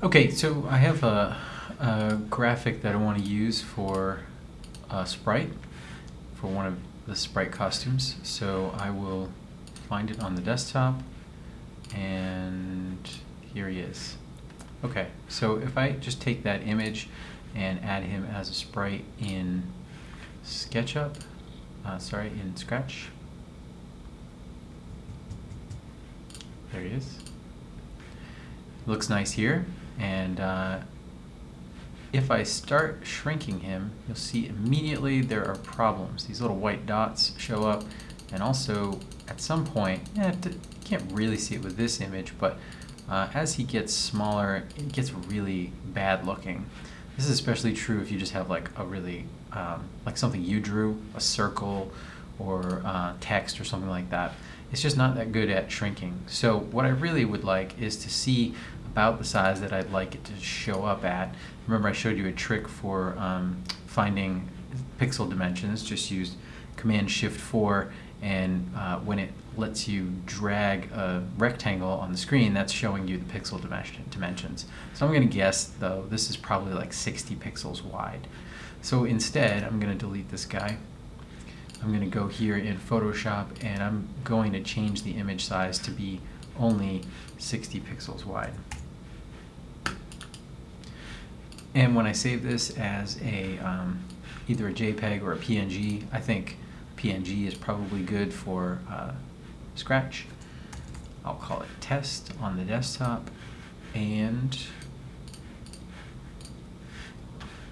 Okay, so I have a, a graphic that I want to use for a sprite, for one of the sprite costumes. So I will find it on the desktop, and here he is. Okay, so if I just take that image and add him as a sprite in SketchUp, uh, sorry, in Scratch. There he is. Looks nice here. And uh, if I start shrinking him, you'll see immediately there are problems. These little white dots show up. And also, at some point, you can't really see it with this image, but uh, as he gets smaller, it gets really bad looking. This is especially true if you just have like a really, um, like something you drew, a circle or uh, text or something like that. It's just not that good at shrinking. So what I really would like is to see about the size that I'd like it to show up at. Remember I showed you a trick for um, finding pixel dimensions, just use Command Shift 4 and uh, when it lets you drag a rectangle on the screen, that's showing you the pixel dimension, dimensions. So I'm going to guess, though, this is probably like 60 pixels wide. So instead, I'm going to delete this guy. I'm going to go here in Photoshop and I'm going to change the image size to be only 60 pixels wide. And when I save this as a um, either a JPEG or a PNG, I think PNG is probably good for uh, Scratch. I'll call it test on the desktop and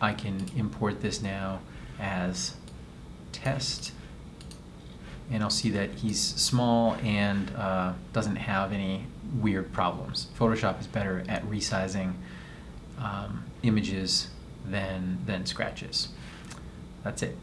I can import this now as test and I'll see that he's small and uh, doesn't have any weird problems. Photoshop is better at resizing um, images than, than Scratch is. That's it.